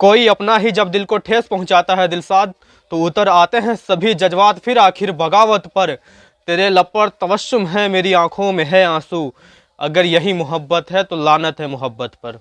कोई अपना ही जब दिल को ठेस पहुंचाता है दिलसाद तो उतर आते हैं सभी जज्बात फिर आखिर बगावत पर। तेरे लब पर है, मेरी आँखों में है आँसू। अगर यही मोहब्बत है तो लानत है मोहब्बत पर।